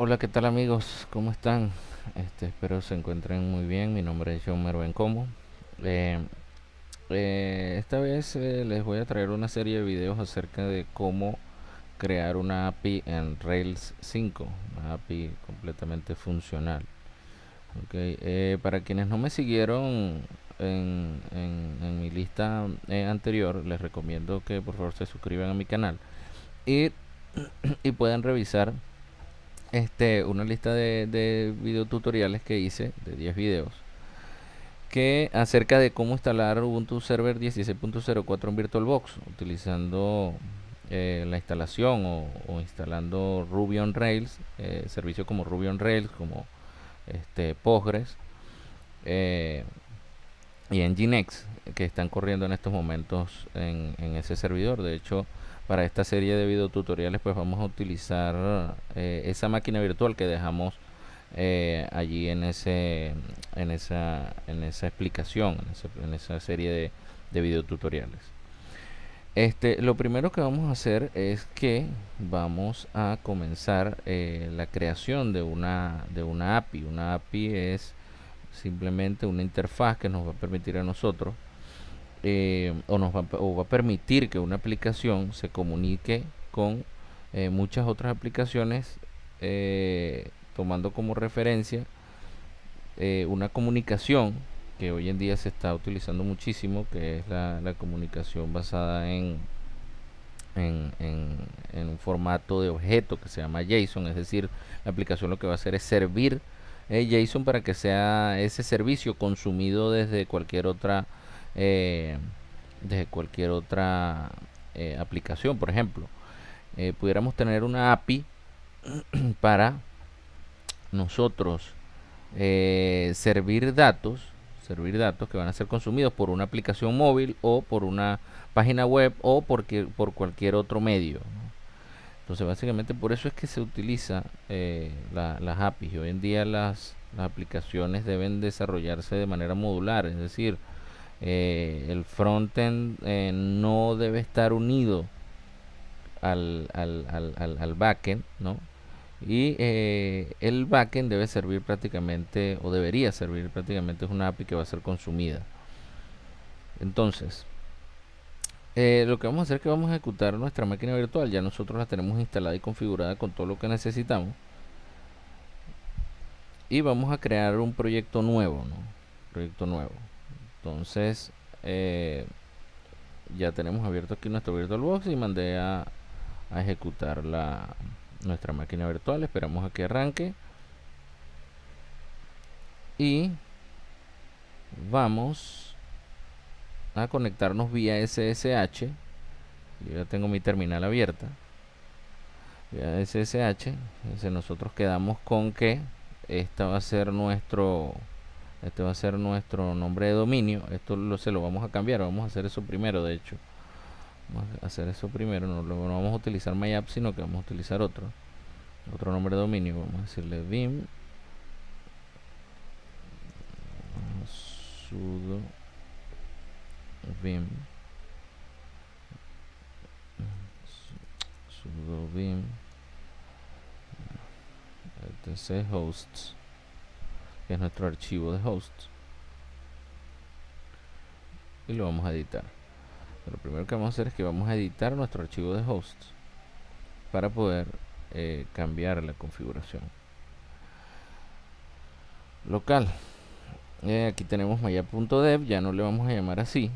Hola, ¿qué tal amigos? ¿Cómo están? Este, espero se encuentren muy bien. Mi nombre es John Mervencomo. Eh, eh, esta vez eh, les voy a traer una serie de videos acerca de cómo crear una API en Rails 5, una API completamente funcional. Okay. Eh, para quienes no me siguieron en, en mi lista eh, anterior, les recomiendo que por favor se suscriban a mi canal y, y puedan revisar este, una lista de, de videotutoriales que hice, de 10 videos, que acerca de cómo instalar Ubuntu Server 16.04 en VirtualBox, utilizando eh, la instalación o, instalando Ruby on Rails, eh, servicios como Ruby on Rails, como este, Postgres eh, y Nginx, que están corriendo en estos momentos en, en ese servidor. De hecho, para esta serie de videotutoriales pues vamos a utilizar eh, esa máquina virtual que dejamos eh, allí en ese en esa en esa explicación en, esa serie de, de videotutoriales este lo primero que vamos a hacer es que vamos a comenzar eh, la creación de una de una API una API es simplemente una interfaz que nos va a permitir a nosotros eh, o nos va, a permitir que una aplicación se comunique con eh, muchas otras aplicaciones eh, tomando como referencia una comunicación que hoy en día se está utilizando muchísimo que es la, comunicación basada en, en, en, un formato de objeto que se llama JSON es decir la aplicación lo que va a hacer es servir JSON para que sea ese servicio consumido desde cualquier otra eh, desde cualquier otra eh, aplicación. Por ejemplo eh, pudiéramos tener una API para nosotros servir datos servir datos que van a ser consumidos por una aplicación móvil o por una página web o por, por cualquier otro medio entonces básicamente por eso es que se utiliza las APIs hoy en día las, las aplicaciones deben desarrollarse de manera modular es decir eh, el frontend eh, no debe estar unido al, al, al, al backend, ¿no? Y eh, el backend debe servir prácticamente, o debería servir prácticamente, es una API que va a ser consumida. Entonces, lo que vamos a hacer es que vamos a ejecutar nuestra máquina virtual. Ya nosotros la tenemos instalada y configurada con todo lo que necesitamos. Y vamos a crear un proyecto nuevo, ¿no? Proyecto nuevo entonces eh, ya tenemos abierto aquí nuestro VirtualBox y mandé a, ejecutar la nuestra máquina virtual esperamos a que arranque y vamos a conectarnos vía SSH yo ya tengo mi terminal abierta. Vía SSH entonces nosotros quedamos con que esta va a ser nuestro este va a ser nuestro nombre de dominio. Esto lo, se lo vamos a cambiar vamos a hacer eso primero de hecho. Vamos a hacer eso primero no, no vamos a utilizar myapp sino que vamos a utilizar otro otro nombre de dominio. Vamos a decirle vim sudo vim. Sudo vim. Etc hosts que es nuestro archivo de hosts. Y lo vamos a editar. Lo primero que vamos a hacer es que vamos a editar nuestro archivo de hosts para poder eh, cambiar la configuración. Local. Eh, aquí tenemos maya.dev ya no le vamos a llamar así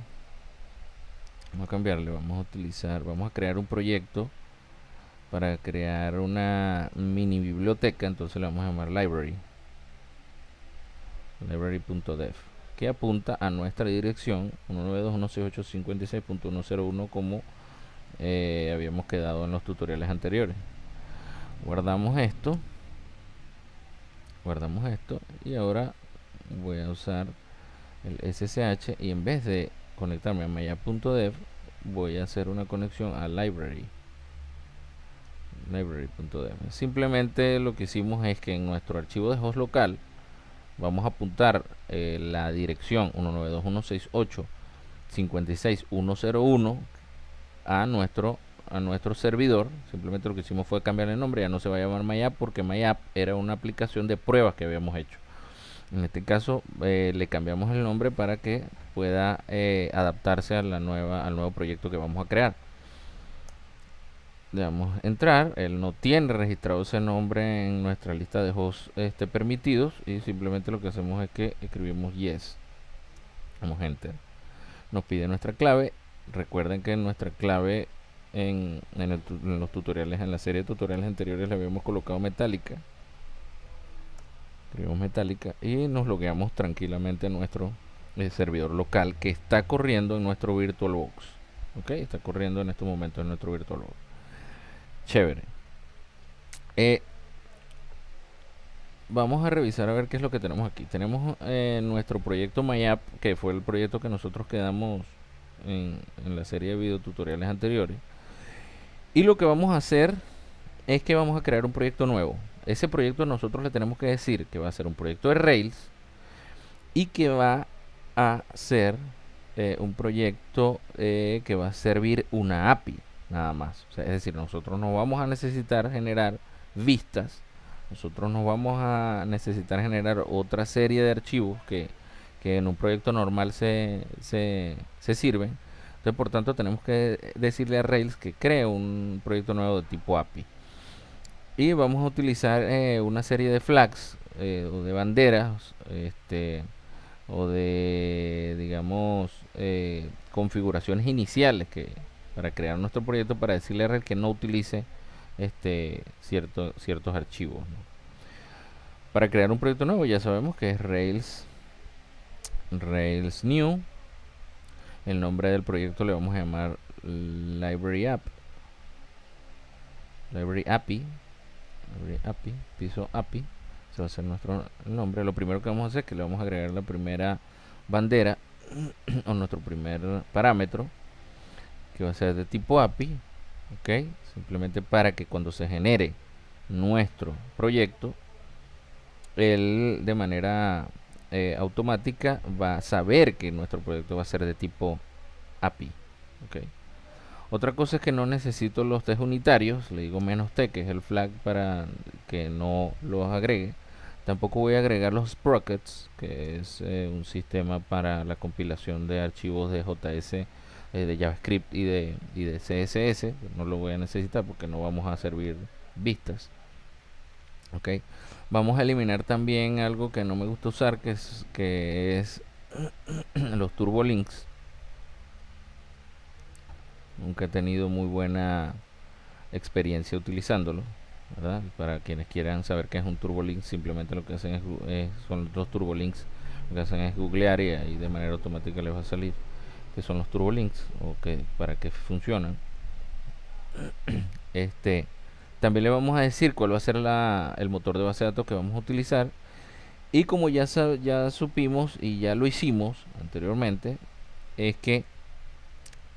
vamos a cambiarle vamos a utilizar vamos a crear un proyecto para crear una mini biblioteca entonces le vamos a llamar library. Library.dev que apunta a nuestra dirección 192.168.56.101 como eh, habíamos quedado en los tutoriales anteriores. Guardamos esto guardamos esto y ahora voy a usar el SSH y en vez de conectarme a maya.dev voy a hacer una conexión a library library.dev simplemente lo que hicimos es que en nuestro archivo de host local vamos a apuntar eh, la dirección 192.168.56.101 a nuestro a nuestro servidor. Simplemente lo que hicimos fue cambiar el nombre, ya no se va a llamar MyApp porque MyApp era una aplicación de pruebas que habíamos hecho. En este caso eh, le cambiamos el nombre para que pueda eh, adaptarse a la nueva, al nuevo proyecto que vamos a crear. Le damos entrar, él no tiene registrado ese nombre en nuestra lista de hosts este, permitidos y simplemente lo que hacemos es que escribimos yes. Damos enter. Nos pide nuestra clave. Recuerden que nuestra clave en, en los tutoriales, en la serie de tutoriales anteriores le habíamos colocado metálica escribimos metálica y nos logueamos tranquilamente en nuestro eh, servidor local que está corriendo en nuestro VirtualBox. Ok, está corriendo en este momento en nuestro VirtualBox. Chévere. Eh, vamos a revisar a ver qué es lo que tenemos aquí. Tenemos eh, nuestro proyecto MyApp, que fue el proyecto que nosotros quedamos en, en la serie de videotutoriales anteriores. Y lo que vamos a hacer es que vamos a crear un proyecto nuevo ese proyecto nosotros le tenemos que decir que va a ser un proyecto de Rails y que va a ser eh, un proyecto eh, que va a servir una API nada más. es decir, nosotros no vamos a necesitar generar vistas, nosotros nos vamos a necesitar generar otra serie de archivos que, que en un proyecto normal se, se, se sirven. Entonces, por tanto, tenemos que decirle a Rails que cree un proyecto nuevo de tipo API y vamos a utilizar eh, una serie de flags eh, o de banderas este, o de digamos eh, configuraciones iniciales que para crear nuestro proyecto para decirle a que no utilice este cierto, ciertos archivos para crear un proyecto nuevo ya sabemos que es Rails Rails New. El nombre del proyecto le vamos a llamar Library App. Library API API, piso API, se va a hacer nuestro nombre. Lo primero que vamos a hacer es que le vamos a agregar la primera bandera o nuestro primer parámetro que va a ser de tipo API, ok, simplemente para que cuando se genere nuestro proyecto, él de manera eh, automática va a saber que nuestro proyecto va a ser de tipo API, ok. Otra cosa es que no necesito los test unitarios, le digo menos t, que es el flag para que no los agregue. Tampoco voy a agregar los sprockets, que es eh, un sistema para la compilación de archivos de JS, eh, de JavaScript y de, y de CSS. No lo voy a necesitar porque no vamos a servir vistas. Ok, vamos a eliminar también algo que no me gusta usar, que es, que es los turbolinks nunca he tenido muy buena experiencia utilizándolo. Para quienes quieran saber qué es un turbolink, simplemente lo que hacen es, son los turbolinks, lo que hacen es googlear y ahí de manera automática les va a salir que son los turbolinks o que para que funcionan. Este también le vamos a decir cuál va a ser la, el motor de base de datos que vamos a utilizar. Y como ya, ya supimos y ya lo hicimos anteriormente, es que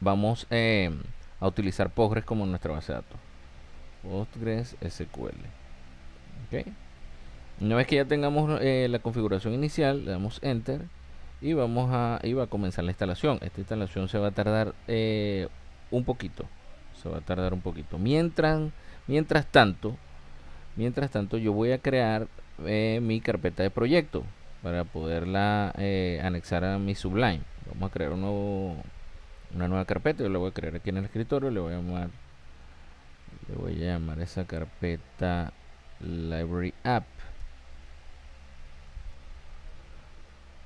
vamos eh, a utilizar Postgres como nuestra base de datos. Postgres SQL. Una vez que ya tengamos eh, la configuración inicial, le damos Enter y vamos a, y va a comenzar la instalación. Esta instalación se va a tardar eh, un poquito. Se va a tardar un poquito. Mientras, mientras tanto, mientras tanto, yo voy a crear mi carpeta de proyecto para poderla anexar a mi Sublime. Vamos a crear un nuevo una nueva carpeta yo la voy a crear aquí en el escritorio le voy a llamar le voy a llamar esa carpeta library app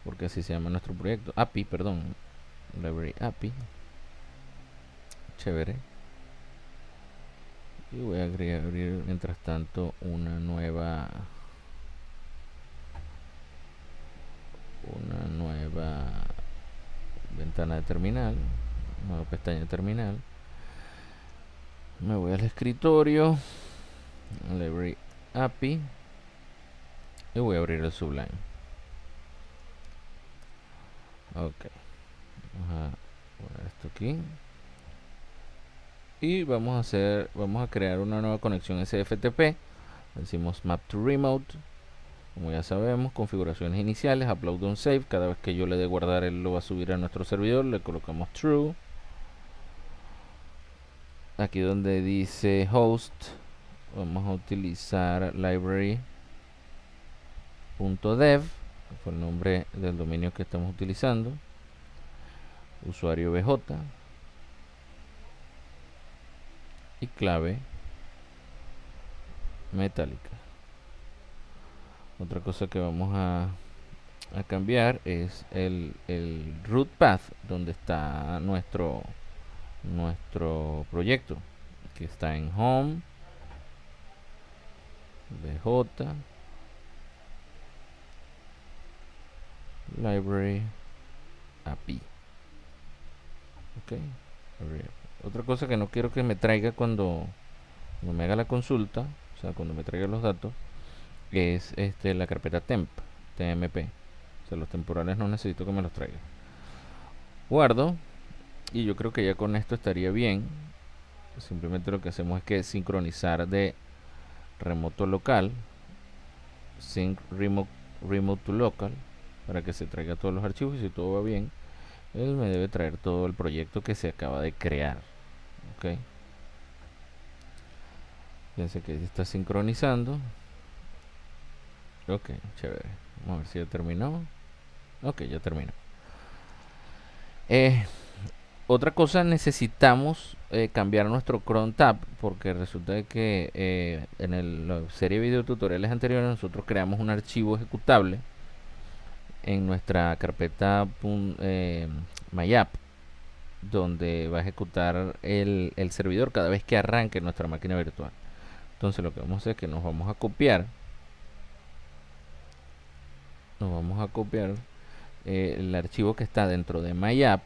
porque así se llama nuestro proyecto API perdón library API chévere y voy a abrir mientras tanto una nueva una nueva ventana de terminal nueva pestaña terminal. Me voy al escritorio library API y voy a abrir el Sublime. Ok vamos a poner esto aquí. Y vamos a hacer vamos a crear una nueva conexión SFTP decimos map to remote. Como ya sabemos configuraciones iniciales upload on save. Cada vez que yo le dé guardar él lo va a subir a nuestro servidor. Le colocamos true aquí donde dice host vamos a utilizar library.dev fue el nombre del dominio que estamos utilizando. Usuario BJ y clave metálica. Otra cosa que vamos a, a cambiar es el, el root path donde está nuestro nuestro proyecto que está en home bj library api ok otra cosa que no quiero que me traiga cuando, cuando me haga la consulta o sea cuando me traiga los datos es este la carpeta temp tmp o sea los temporales no necesito que me los traiga. Guardo y yo creo que ya con esto estaría bien. Simplemente lo que hacemos es que sincronizar de remoto local sync remote, remote to local para que se traiga todos los archivos y si todo va bien él me debe traer todo el proyecto que se acaba de crear ok fíjense que está sincronizando. Ok chévere. Vamos a ver si ya terminó. Ok ya terminó. Eh, otra cosa necesitamos eh, cambiar nuestro cron tab porque resulta que eh, en el, la serie de video tutoriales anteriores nosotros creamos un archivo ejecutable en nuestra carpeta eh, MyApp donde va a ejecutar el, el, servidor cada vez que arranque nuestra máquina virtual. Entonces lo que vamos a hacer es que nos vamos a copiar. Nos vamos a copiar eh, el archivo que está dentro de MyApp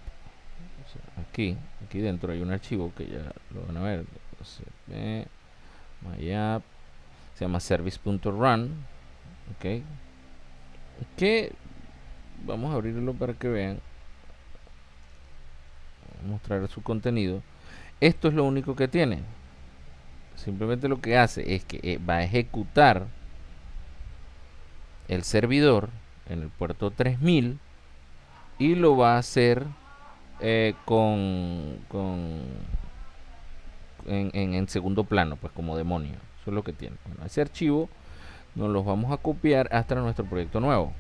aquí aquí dentro hay un archivo que ya lo van a ver. MyApp se llama service.run ok. Que vamos a abrirlo para que vean. Mostrar su contenido. Esto es lo único que tiene. Simplemente lo que hace es que eh, va a ejecutar el servidor en el puerto 3000 y lo va a hacer eh, con, con en, en, segundo plano pues como demonio. Eso es lo que tiene. Bueno, ese archivo nos lo vamos a copiar hasta nuestro proyecto nuevo.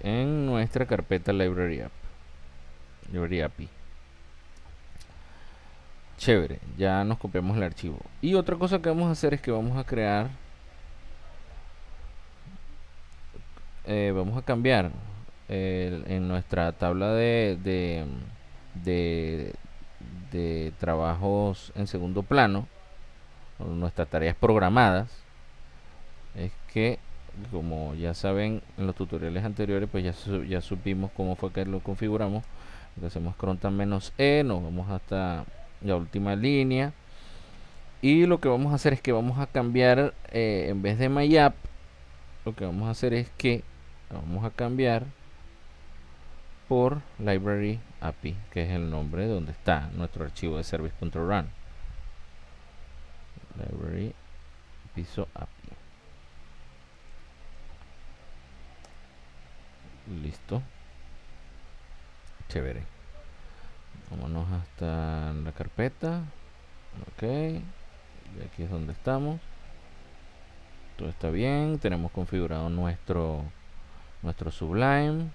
En nuestra carpeta library app. Library API chévere ya nos copiamos el archivo. Y otra cosa que vamos a hacer es que vamos a crear eh, vamos a cambiar en nuestra tabla de, de, de, de trabajos en segundo plano nuestras tareas programadas es que como ya saben en los tutoriales anteriores pues ya, ya supimos cómo fue que lo configuramos. Lo hacemos crontan menos e nos vamos hasta la última línea. Y lo que vamos a hacer es que vamos a cambiar eh, en vez de myapp lo que vamos a hacer es que vamos a cambiar por library api que es el nombre donde está nuestro archivo de service.run library piso api listo. Chévere. Vámonos hasta la carpeta. Ok. Y aquí es donde estamos. Todo está bien. Tenemos configurado nuestro nuestro sublime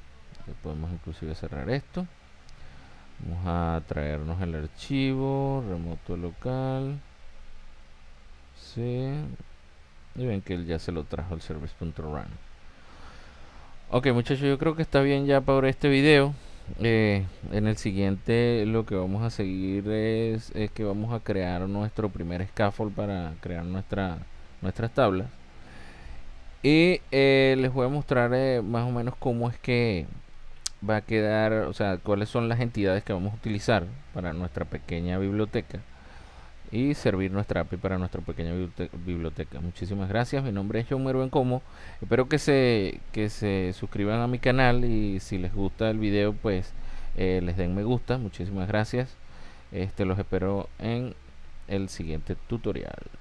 podemos inclusive cerrar esto vamos a traernos el archivo remoto local sí y ven que él ya se lo trajo el service.run Ok muchachos, yo creo que está bien ya para este video. Eh, en el siguiente lo que vamos a seguir es, que vamos a crear nuestro primer scaffold para crear nuestra, nuestras tablas. Y eh, les voy a mostrar eh, más o menos cómo es que va a quedar, o sea, cuáles son las entidades que vamos a utilizar para nuestra pequeña biblioteca y servir nuestra API para nuestra pequeña biblioteca. Muchísimas gracias. Mi nombre es John Merven Como. Espero que se, que se suscriban a mi canal y si les gusta el video, pues eh, les den me gusta. Muchísimas gracias. Este los espero en el siguiente tutorial.